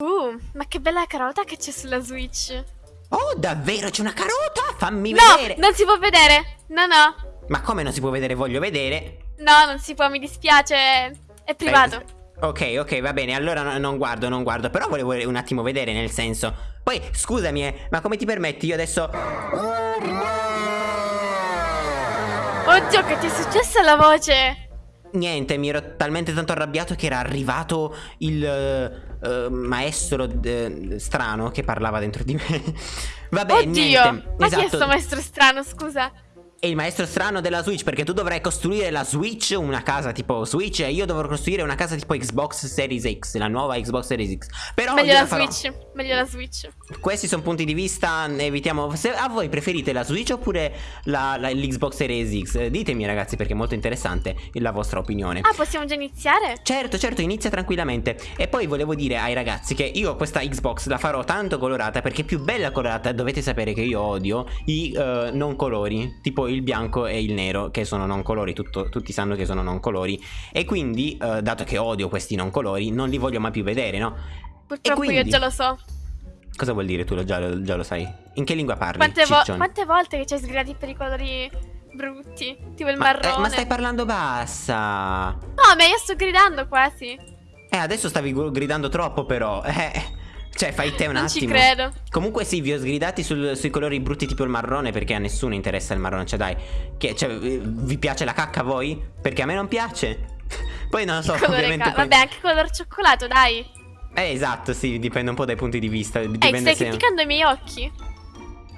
Uh, ma che bella carota che c'è sulla Switch. Oh, davvero? C'è una carota? Fammi no, vedere. non si può vedere. No, no. Ma come non si può vedere? Voglio vedere. No, non si può, mi dispiace. È privato. Eh, ok, ok, va bene. Allora no, non guardo, non guardo. Però volevo un attimo vedere, nel senso. Poi, scusami, eh, ma come ti permetti? Io adesso. Oddio, che ti è successo alla voce? Niente, mi ero talmente tanto arrabbiato che era arrivato il uh, maestro uh, strano che parlava dentro di me. Vabbè, Oddio, niente. ma esatto. chi è sto maestro strano, scusa? È il maestro strano della Switch perché tu dovrai costruire la Switch, una casa tipo Switch e io dovrò costruire una casa tipo Xbox Series X, la nuova Xbox Series X. Però meglio la farò... Switch, meglio la Switch. Questi sono punti di vista, evitiamo... Se a voi preferite la Switch oppure l'Xbox Series X? Ditemi ragazzi perché è molto interessante la vostra opinione. Ah, possiamo già iniziare? Certo, certo, inizia tranquillamente. E poi volevo dire ai ragazzi che io questa Xbox la farò tanto colorata perché più bella colorata dovete sapere che io odio i uh, non colori, tipo il bianco e il nero che sono non colori, tutto, tutti sanno che sono non colori e quindi uh, dato che odio questi non colori non li voglio mai più vedere, no? Purtroppo quindi... io già lo so. Cosa vuol dire tu lo già, lo, già lo sai? In che lingua parli? Quante, vo quante volte che ci hai sgridati per i colori brutti? Tipo il ma, marrone. Eh, ma stai parlando bassa. No, ma io sto gridando quasi. Eh, adesso stavi gridando troppo però. Eh. Cioè, fai te un non attimo. ci credo. Comunque sì, vi ho sgridati sul, sui colori brutti tipo il marrone perché a nessuno interessa il marrone. Cioè, dai, che, cioè, vi piace la cacca a voi? Perché a me non piace. poi non lo so, ovviamente. Poi... Vabbè, anche color cioccolato, dai. Eh, esatto, sì, dipende un po' dai punti di vista. Ehi, Dipende stai se... criticando i miei occhi?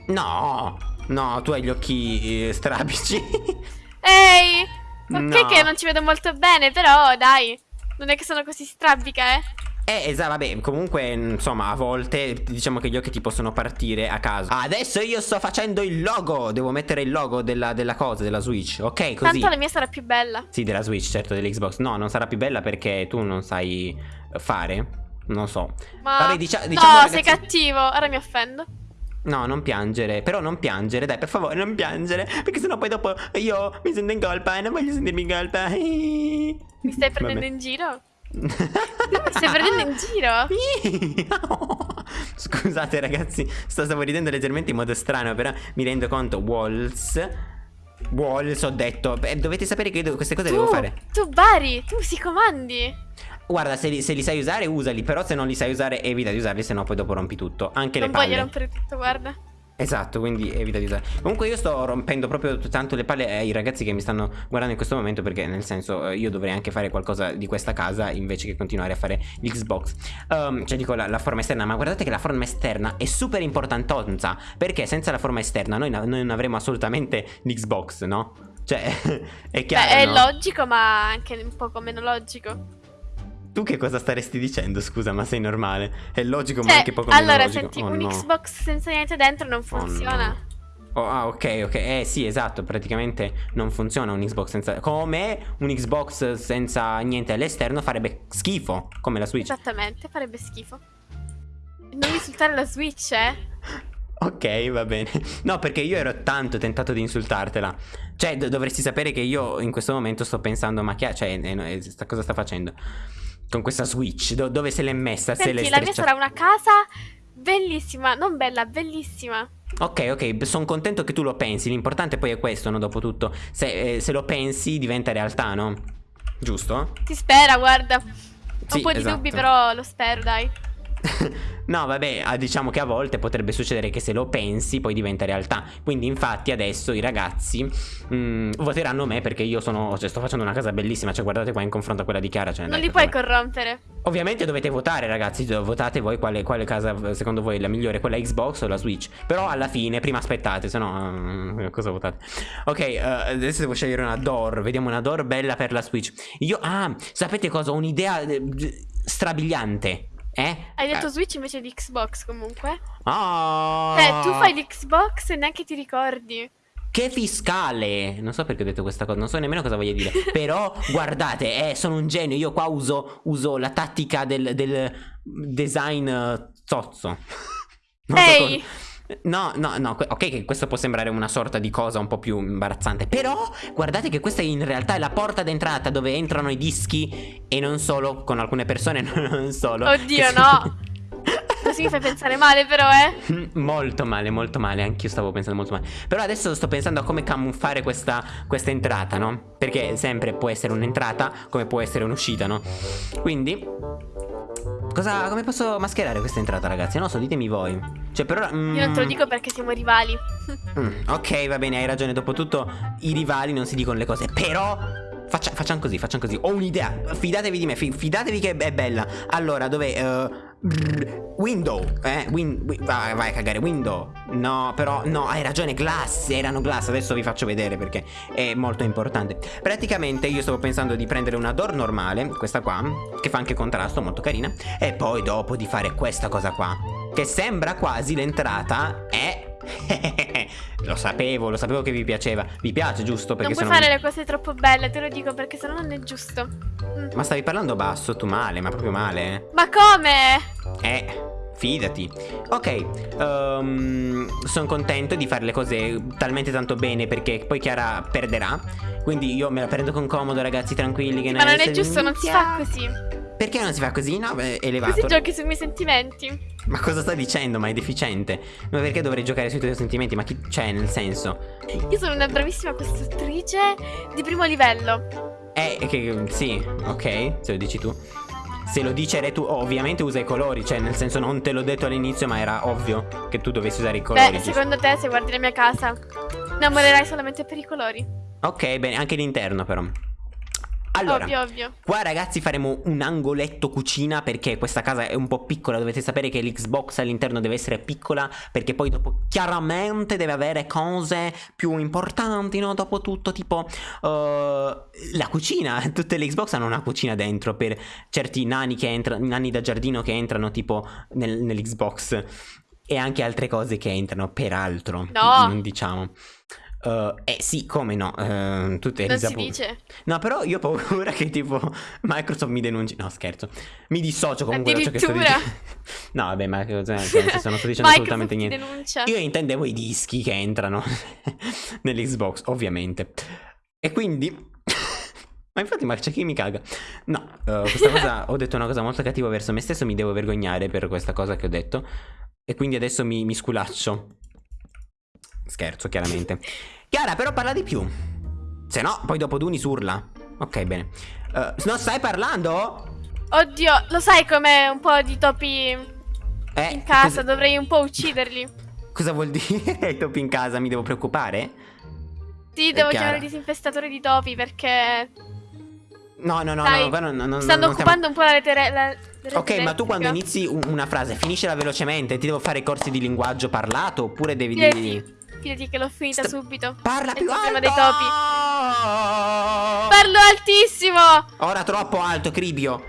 No, no, tu hai gli occhi eh, strabici. Ehi, ok no. che non ci vedo molto bene, però dai, non è che sono così strabica, eh. Eh, esatto, vabbè, comunque, insomma, a volte diciamo che gli occhi ti possono partire a caso. Adesso io sto facendo il logo, devo mettere il logo della, della cosa, della Switch, ok? Così. Tanto la mia sarà più bella. Sì, della Switch, certo, dell'Xbox. No, non sarà più bella perché tu non sai fare. Non so. Ma... Vabbè, dicia diciamo, no, ragazzi... sei cattivo, ora mi offendo. No, non piangere, però non piangere, dai, per favore, non piangere, perché sennò poi dopo io mi sento in colpa e non voglio sentirmi in colpa. Mi stai prendendo Vabbè. in giro? Mi stai prendendo in giro? Scusate ragazzi, sto, stavo ridendo leggermente in modo strano, però mi rendo conto, Walls... Walls, ho detto, Beh, dovete sapere che io queste cose tu, devo fare. Tu Bari, tu si comandi. Guarda, se li, se li, sai usare, usali. Però se non li sai usare, evita di usarli, se no poi dopo rompi tutto. Anche non le palle. Non voglio rompere tutto, guarda. Esatto, quindi evita di usare. Comunque io sto rompendo proprio tanto le palle ai ragazzi che mi stanno guardando in questo momento perché nel senso io dovrei anche fare qualcosa di questa casa invece che continuare a fare l'Xbox. Um, cioè dico la, la, forma esterna, ma guardate che la forma esterna è super importantonza perché senza la forma esterna noi, noi non avremo assolutamente l'Xbox, no? Cioè, è chiaro, Beh, è no? logico ma anche un poco meno logico. Tu che cosa staresti dicendo? Scusa, ma sei normale. È logico, cioè, ma anche poco allora, meno logico. senti, oh, un no. Xbox senza niente dentro non funziona. Oh, no. oh, ah, ok, ok. Eh, sì, esatto. Praticamente non funziona un Xbox senza. Come un Xbox senza niente all'esterno farebbe schifo. Come la Switch. Esattamente, farebbe schifo. Non insultare la Switch, eh? Ok, va bene. No, perché io ero tanto tentato di insultartela. Cioè, do dovresti sapere che io in questo momento sto pensando, ma che cioè, eh, eh, sta, cosa sta facendo? Con questa Switch, do dove se l'è messa? Senti, se l'è la mia sarà una casa bellissima, non bella, bellissima. Ok, ok, sono contento che tu lo pensi. L'importante poi è questo, no? Dopo tutto. Se, eh, se, lo pensi, diventa realtà, no? Giusto? Si spera, guarda. Ho sì, un po' di esatto. dubbi, però lo spero, dai. No, vabbè, diciamo che a volte potrebbe succedere che se lo pensi poi diventa realtà. Quindi, infatti, adesso i ragazzi mh, voteranno me perché io sono. Cioè, sto facendo una casa bellissima. Cioè, guardate qua in confronto a quella di Chiara. Cioè, non li puoi corrompere. Ovviamente dovete votare, ragazzi. Votate voi quale, quale, casa secondo voi è la migliore, quella Xbox o la Switch. Però alla fine, prima aspettate, se no. Uh, cosa votate? Ok, uh, adesso devo scegliere una door. Vediamo una door bella per la Switch. Io. Ah, sapete cosa? Ho un'idea eh, strabiliante. Eh? Hai detto Switch invece di Xbox comunque? Oh. Cioè, tu fai l'Xbox e neanche ti ricordi. Che fiscale! Non so perché ho detto questa cosa, non so nemmeno cosa voglia dire. Però, guardate, eh, sono un genio. Io qua uso, uso la tattica del, del design uh, zozzo. Ehi! So No, no, no, ok che questo può sembrare una sorta di cosa un po' più imbarazzante Però guardate che questa in realtà è la porta d'entrata dove entrano i dischi E non solo, con alcune persone non solo Oddio no Così mi fai pensare male però, eh. molto male, molto male. Anch'io stavo pensando molto male. Però adesso sto pensando a come camuffare questa, questa entrata, no? Perché sempre può essere un'entrata come può essere un'uscita, no? Quindi... Cosa, come posso mascherare questa entrata, ragazzi? Non so, ditemi voi. Cioè, per ora... Mm, Io non te lo dico perché siamo rivali. Mm, ok, va bene, hai ragione. Dopotutto, i rivali non si dicono le cose. Però Faccia, facciamo così, facciamo così. Ho un'idea. Fidatevi di me, fidatevi che è bella. Allora, dove... Uh, window, eh, win, win, vai, vai a cagare, window No, però, no, hai ragione, glass, erano glass Adesso vi faccio vedere perché è molto importante Praticamente io stavo pensando di prendere una door normale Questa qua, che fa anche contrasto, molto carina E poi dopo di fare questa cosa qua Che sembra quasi l'entrata è lo sapevo, lo sapevo che vi piaceva. Vi piace, giusto? Perché non puoi fare non... le cose troppo belle, te lo dico perché sennò non è giusto. Mm. Ma stavi parlando basso, tu male, ma proprio male. Eh. Ma come? Eh. Fidati Ok um, ehm, Sono contento di fare le cose talmente tanto bene Perché poi Chiara perderà Quindi io me la prendo con comodo ragazzi tranquilli che Ma non è giusto non si fa così Perché non si fa così? No, è elevato Così giochi sui miei sentimenti ma cosa sta dicendo? Ma è deficiente. Ma perché dovrei giocare sui tuoi sentimenti? Ma chi c'è nel senso? Io sono una bravissima costruttrice di primo livello. Eh, che sì, ok, se lo dici tu. Se lo dice tu, ovviamente usa i colori, cioè nel senso non te l'ho detto all'inizio, ma era ovvio che tu dovessi usare i colori. Beh, secondo te, se guardi la mia casa, innamorerai solamente per i colori. Ok, bene, anche l'interno però. Allora, ovvio, ovvio. qua ragazzi faremo un angoletto cucina perché questa casa è un po' piccola, dovete sapere che l'Xbox all'interno deve essere piccola perché poi dopo chiaramente deve avere cose più importanti, no? Dopo tutto tipo uh, la cucina, tutte le Xbox hanno una cucina dentro per certi nani che entrano, nani da giardino che entrano tipo nel, nell'Xbox e anche altre cose che entrano peraltro, no. diciamo. Uh, eh sì, come no? Uh, tutte non si dice. No, però io ho paura che tipo Microsoft mi denunci. No, scherzo. Mi dissocio comunque da ciò che sto dicendo. no, vabbè, ma cioè, non sto dicendo assolutamente niente. Denuncia. Io intendevo i dischi che entrano nell'Xbox, ovviamente. E quindi ma infatti, ma c'è chi mi caga. No, uh, questa cosa ho detto una cosa molto cattiva verso me stesso, mi devo vergognare per questa cosa che ho detto. E quindi adesso mi, mi sculaccio. Scherzo, chiaramente. Chiara, però parla di più. Se no, poi dopo Duni surla. Ok, bene. Uh, non stai parlando? Oddio, lo sai com'è un po' di topi eh, in casa? Dovrei un po' ucciderli. Cosa vuol dire topi in casa? Mi devo preoccupare? Sì, devo chiamare il disinfestatore di topi perché... No, no, no, Dai, no, no, no, Stanno occupando stiamo... un po' la lettere... Ok, ma tu quando inizi una frase finiscila velocemente, ti devo fare corsi di linguaggio parlato oppure devi sì, dire... Fidati che l'ho finita St subito. Parla più alto! dei topi. Parlo altissimo! Ora troppo alto, Cribio.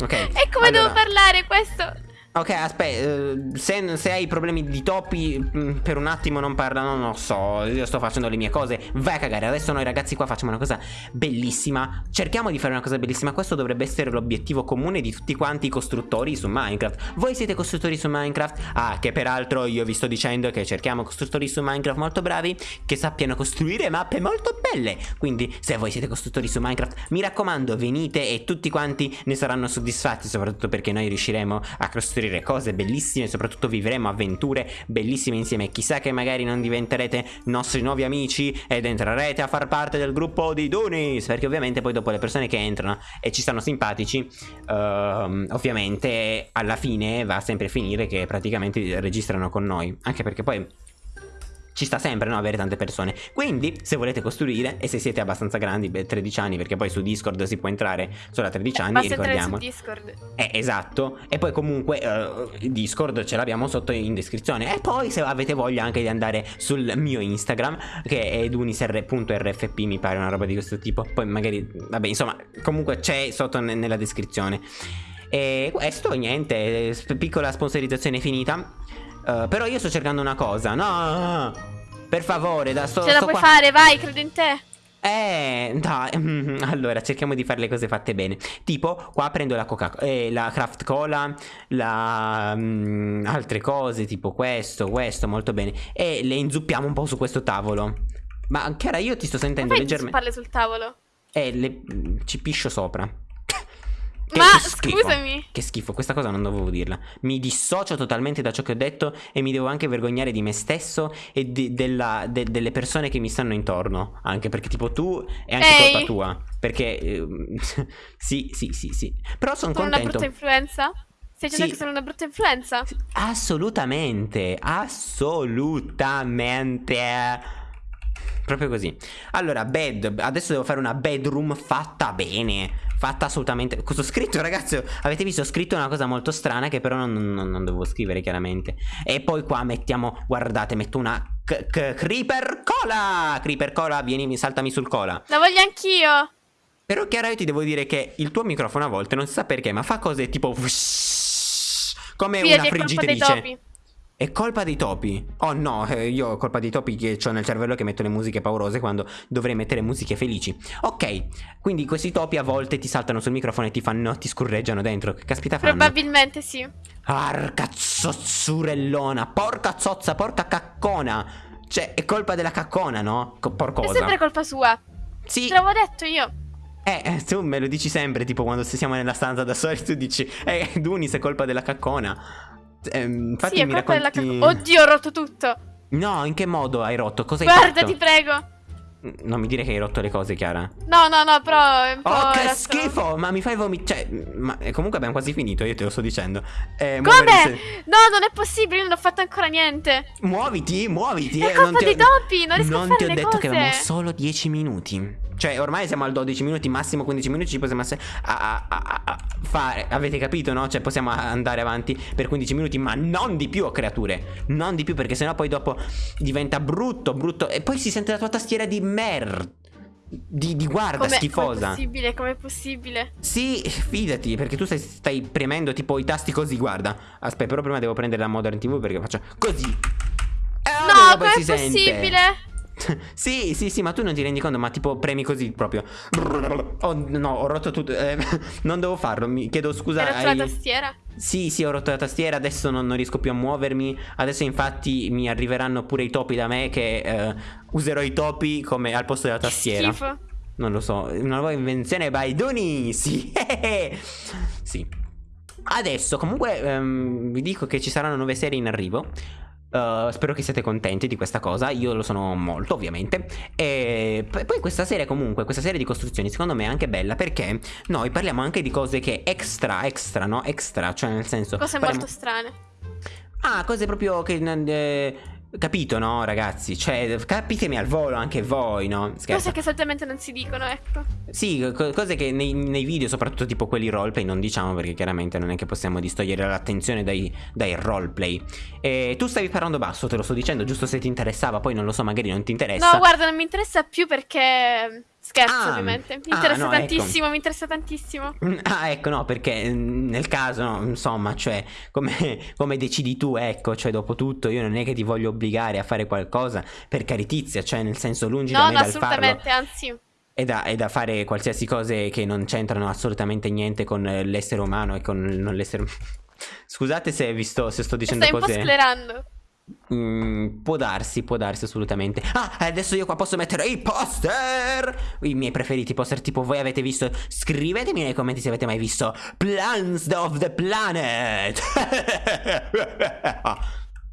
Ok. E come allora. devo parlare questo? Ok, aspetta, eh, se, se, hai problemi di topi mm, per un attimo non parlano, non lo so, io sto facendo le mie cose, vai a cagare, adesso noi ragazzi qua facciamo una cosa bellissima, cerchiamo di fare una cosa bellissima, questo dovrebbe essere l'obiettivo comune di tutti quanti i costruttori su Minecraft, voi siete costruttori su Minecraft? Ah, che peraltro io vi sto dicendo che cerchiamo costruttori su Minecraft molto bravi, che sappiano costruire mappe molto belle, quindi se voi siete costruttori su Minecraft, mi raccomando venite e tutti quanti ne saranno soddisfatti, soprattutto perché noi riusciremo a costruire scoprire cose bellissime, soprattutto vivremo avventure bellissime insieme. Chissà che magari non diventerete nostri nuovi amici ed entrerete a far parte del gruppo di Dunis, perché ovviamente poi dopo le persone che entrano e ci stanno simpatici, uh, ovviamente alla fine va sempre a finire che praticamente registrano con noi, anche perché poi ci sta sempre no, avere tante persone. Quindi, se volete costruire e se siete abbastanza grandi, beh, 13 anni, perché poi su Discord si può entrare solo a 13 anni, Basta ricordiamo. su Discord. Eh, esatto. E poi comunque uh, Discord ce l'abbiamo sotto in descrizione. E poi se avete voglia anche di andare sul mio Instagram, che è edunisr.rfp, mi pare una roba di questo tipo. Poi magari, vabbè, insomma, comunque c'è sotto nella descrizione. E questo, niente, piccola sponsorizzazione finita. Uh, però io sto cercando una cosa. No, per favore, da sto. Ce la sto puoi qua. fare, vai, credo in te. Eh, dai, allora cerchiamo di fare le cose fatte bene. Tipo, qua prendo la coca eh, la craft cola, la mm, altre cose, tipo questo, questo, molto bene. E le inzuppiamo un po' su questo tavolo. Ma Chiara, io ti sto sentendo leggermente. parli sul tavolo? Eh, le, ci piscio sopra. Che, Ma, che scusami. Che schifo, questa cosa non dovevo dirla. Mi dissocio totalmente da ciò che ho detto e mi devo anche vergognare di me stesso e di- della- de- delle persone che mi stanno intorno. Anche perché, tipo, tu è anche Ehi. colpa tua. Perché, ehm, sì, sì, sì, sì. Però sono Sono una contento. brutta influenza? Stai dicendo Sì. che sono una brutta influenza? Assolutamente, assolutamente. Proprio così. Allora, bed. Adesso devo fare una bedroom fatta bene. Fatta assolutamente. Cosa ho scritto, ragazzi? Avete visto? Ho scritto una cosa molto strana che però non, non, non dovevo scrivere, chiaramente. E poi qua mettiamo. Guardate, metto una. creeper cola! Creeper cola, vieni, saltami sul cola. La voglio anch'io. Però, Chiara, io ti devo dire che il tuo microfono a volte non si sa perché, ma fa cose tipo. Come una colpa dei friggitrice. È colpa dei topi? Oh no, eh, io ho colpa dei topi che ho nel cervello che metto le musiche paurose quando dovrei mettere musiche felici. Ok, quindi questi topi a volte ti saltano sul microfono e ti fanno, ti scurreggiano dentro. Che caspita fanno? Probabilmente sì. Arca zozzurellona, porca zozza, porca caccona. Cioè, è colpa della caccona, no? Co- È sempre colpa sua. Sì, Te l'avevo detto io. eh, eh, tu me lo dici sempre, tipo quando siamo nella stanza da soli, tu dici, eh, Dunis è colpa della caccona. Ehm, infatti sì, mi racconti... cacca. Oddio, ho rotto tutto. No, in che modo hai rotto? Cosa hai Guarda, fatto? ti prego. Non mi dire che hai rotto le cose, Chiara. No, no, no, però è. Oh, che schifo! Ma mi fai vomitare. Cioè, ma eh, comunque abbiamo quasi finito, io te lo sto dicendo. Eh, Come? muovere- No, non è possibile, non ho fatto ancora niente. Muoviti, muoviti. È eh, colpa non ti ho- dei topi, non riesco a Non fare ti ho detto che avevamo solo 10 minuti. Cioè, ormai siamo al 12 minuti, massimo 15 minuti. Ci possiamo a, a- a- fare. Avete capito, no? Cioè, possiamo andare avanti per 15 minuti, ma non di più, creature. Non di più, perché sennò poi dopo diventa brutto, brutto. E poi si sente la tua tastiera di mer. Di, di guarda, Come, com'è schifosa. possibile? Com'è possibile? Sì, fidati, perché tu stai, stai premendo tipo i tasti così, guarda. Aspetta, però prima devo prendere la Modern TV perché faccio così. E allora No, poi com'è si sente. sì, sì, sì, ma tu non ti rendi conto, ma tipo premi così proprio. Oh no, ho rotto tutto. eh, non devo farlo, mi chiedo scusa. Hai rotto la ai- tastiera? Sì, sì, ho rotto la tastiera, adesso non, non riesco più a muovermi. Adesso infatti mi arriveranno pure i topi da me che eh, userò i topi come al posto della tastiera. Schifo. Non lo so, una nuova invenzione by Duni. Sì. sì. Adesso comunque ehm, vi dico che ci saranno nuove serie in arrivo. Uh, spero che siate contenti di questa cosa, io lo sono molto ovviamente E poi questa serie comunque, questa serie di costruzioni secondo me è anche bella perché noi parliamo anche di cose che extra, extra, no? Extra, cioè nel senso Cose parliamo- molto strane. Ah, cose proprio che... eh, capito, no ragazzi? Cioè, capitemi al volo anche voi, no? Scherzo. Cose che solitamente non si dicono, ecco. Sì, co- cose che nei, nei video, soprattutto tipo quelli roleplay, non diciamo perché chiaramente non è che possiamo distogliere l'attenzione dai, dai roleplay. E tu stavi parlando basso, te lo sto dicendo, giusto se ti interessava, poi non lo so, magari non ti interessa. No, guarda, non mi interessa più perché. Scherzo, Ah, ovviamente. Mi ah, interessa no, ecco. tantissimo, mi interessa tantissimo. Mm, Ah, ecco, no, perché mm, nel caso, no, insomma, cioè, come, come decidi tu, ecco, cioè, dopo tutto, io non è che ti voglio obbligare a fare qualcosa per caritizia, cioè, nel senso, lungi da No, me no, dal farlo. assolutamente, anzi. È da, è da fare qualsiasi cose che non c'entrano assolutamente niente con l'essere umano e con l'essere Scusate se, vi sto, se sto dicendo Stai un po' cose. sclerando. Mm, può darsi, può darsi assolutamente. Ah, adesso io qua posso mettere i poster. I miei preferiti poster, tipo voi avete visto. Scrivetemi nei commenti se avete mai visto Plans of the Planet.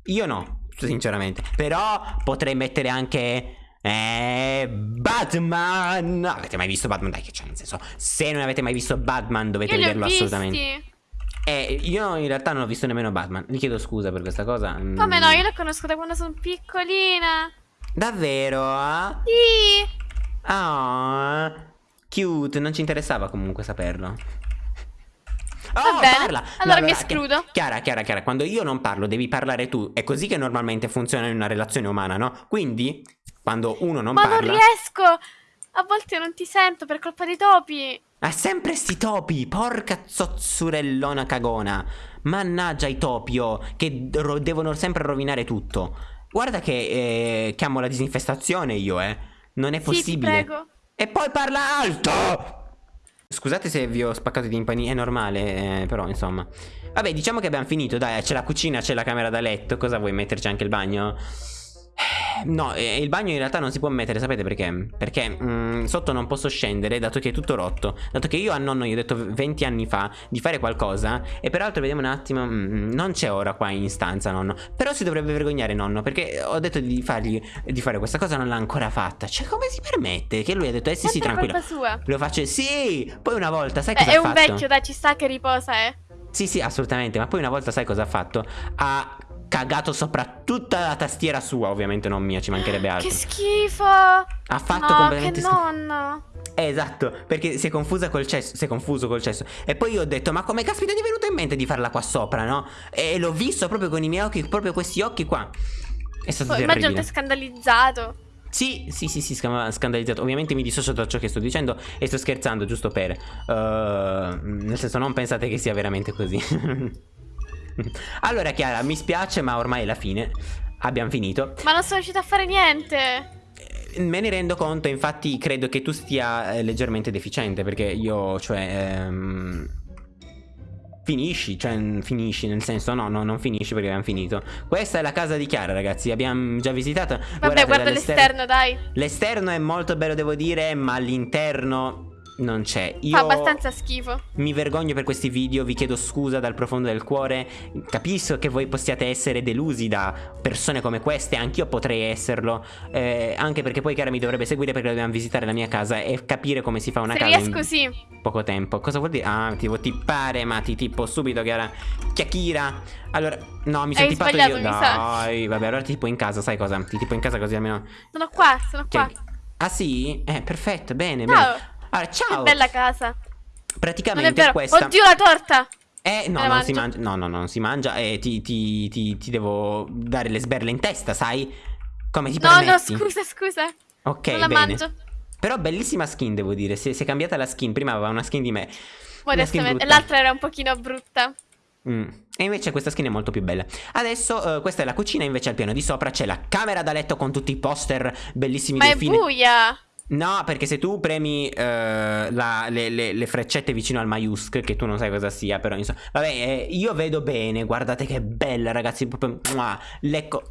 io no, sinceramente. Però potrei mettere anche. Eh, Batman! Avete mai visto Batman? Dai, che c'è nel senso. Se non avete mai visto Batman, dovete vederlo visti. assolutamente. Eh, io in realtà non ho visto nemmeno Batman. Vi chiedo scusa per questa cosa. Mm. Come no? Io la conosco da quando sono piccolina. Davvero? Sì. Ah, cute, non ci interessava comunque saperlo. Va Oh, bene, parla. allora mi Chi- escludo. Chiara, Chiara, Chiara, quando io non parlo devi parlare tu. È così che normalmente funziona in una relazione umana, no? Quindi, quando uno non Ma parla... non riesco. A volte non ti sento per colpa dei topi. Ha sempre sti topi, porca zozzurellona cagona. Mannaggia i topi, oh, che devono sempre rovinare tutto. Guarda che eh, chiamo la disinfestazione io, eh. Non è Sì, possibile. prego. E poi parla alto! Scusate se vi ho spaccato di impani, è normale, eh, però insomma. Vabbè, diciamo che abbiamo finito, dai, c'è la cucina, c'è la camera da letto, cosa vuoi metterci anche il bagno? No, eh, il bagno in realtà non si può mettere, sapete perché? Perché mm, sotto non posso scendere dato che è tutto rotto. Dato che io a nonno gli ho detto 20 anni fa di fare qualcosa e peraltro vediamo un attimo, mm, non c'è ora qua in stanza nonno. Però si dovrebbe vergognare nonno perché ho detto di fargli di fare questa cosa non l'ha ancora fatta. Cioè come si permette? Che lui ha detto eh sì sì tranquillo. sua. Lo faccio sì, poi una volta sai Beh, cosa è ha un fatto? vecchio, dai, ci sta che riposa, eh. Sì, sì, assolutamente. Ma poi una volta sai cosa ha fatto? Ha cagato sopra tutta la tastiera sua, ovviamente non mia, ci mancherebbe altro. Che schifo. Ha fatto no, completamente che. Eh, esatto, perché si è confusa col cesso, si è confuso col cesso. E poi io ho detto, ma come caspita ti è venuto in mente di farla qua sopra, no? E l'ho visto proprio con i miei occhi, proprio questi occhi qua. È stato immagino terribile. te scandalizzato. Sì, sì, sì, sì, sca- scandalizzato. Ovviamente mi dissocio da ciò che sto dicendo e sto scherzando, giusto per... eh, nel senso, non pensate che sia veramente così. allora, Chiara, mi spiace, ma ormai è la fine. Abbiamo finito. Ma non sono riuscita a fare niente. Eh, Me ne rendo conto, infatti credo che tu stia eh, leggermente deficiente perché io, cioè... ehm, Finisci, cioè finisci nel senso no, no, non finisci perché abbiamo finito Questa è la casa di Chiara ragazzi, abbiamo già visitato Vabbè, Guardate guarda l'esterno, dai. L'esterno è molto bello devo dire, ma l'interno non c'è Io Fa abbastanza schifo. mi vergogno per questi video, vi chiedo scusa dal profondo del cuore Capisco che voi possiate essere delusi da persone come queste, anch'io potrei esserlo eh, Anche perché poi Chiara mi dovrebbe seguire perché dobbiamo visitare la mia casa e capire come si fa una Se casa riesco, in sì. poco tempo Cosa vuol dire? Ah, ti devo tippare, ma ti tippo subito Chiara Chiacchira Allora, no, mi sono tippato io mi sa. Dai, vabbè, allora ti tipo in casa, sai cosa? Ti tipo in casa così almeno Sono qua, sono qua. Che- Ah sì? Eh, perfetto, bene, Ciao. bene Allora, Che ciao bella casa. È Praticamente vero. questa Oddio, la torta. eh, no, non si mangia. No, no, no, non si mangia. E ti, ti, ti, ti devo dare le sberle in testa, sai? Come ti No, no, permetti? scusa, scusa. Ok, non la bene. mangio. Però bellissima skin, devo dire. Si, si è cambiata la skin. Prima aveva una skin di me. Brutta. L'altra era un pochino brutta. Mm. E invece questa skin è molto più bella. Adesso eh, questa è la cucina, invece al piano di sopra c'è la camera da letto con tutti i poster bellissimi Ma è film. buia. No, perché se tu premi eh, la- le, le- le freccette vicino al maiusc, che tu non sai cosa sia, però insomma. Vabbè, eh, io vedo bene, guardate che bella, ragazzi. Proprio. mua, lecco.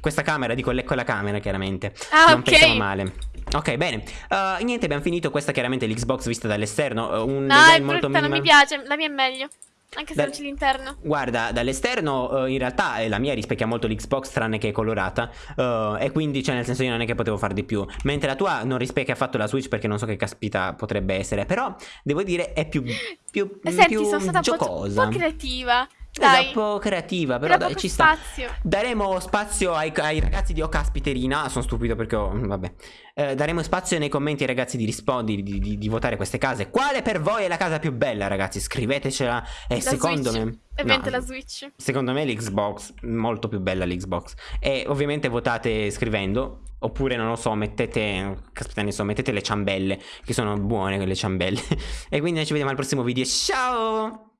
Questa camera, dico lecco la camera, chiaramente. Ah, non ok. pensiamo male. Ok, bene. Uh, niente, abbiamo finito. Questa chiaramente l'Xbox vista dall'esterno. uh, un No, è molto brutta, non mi piace. La mia è meglio. Anche se Dal- non c'è l'interno. Guarda, dall'esterno eh, in realtà eh, la mia rispecchia molto l'Xbox tranne che è colorata eh, e quindi cioè nel senso io non è che potevo fare di più, mentre la tua non rispecchia affatto la Switch perché non so che caspita potrebbe essere, però devo dire è più, più, Senti, più sono stata giocosa. un po' creativa. Esatto, Dai. un po' creativa, però dai, ci sta. spazio. Daremo spazio ai, ai ragazzi di O Caspiterina. Sono stupido perché ho. Vabbè. Eh, daremo spazio nei commenti ai ragazzi di rispondi di, di- di votare queste case. Quale per voi è la casa più bella, ragazzi? Scrivetecela. E La secondo Switch. me. Ovviamente no, la Switch. Secondo me l'Xbox, molto più bella l'Xbox. E ovviamente votate scrivendo. Oppure non lo so, mettete. Caspita, ne so, mettete le ciambelle. Che sono buone quelle ciambelle. e quindi noi ci vediamo al prossimo video. Ciao!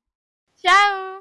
Ciao.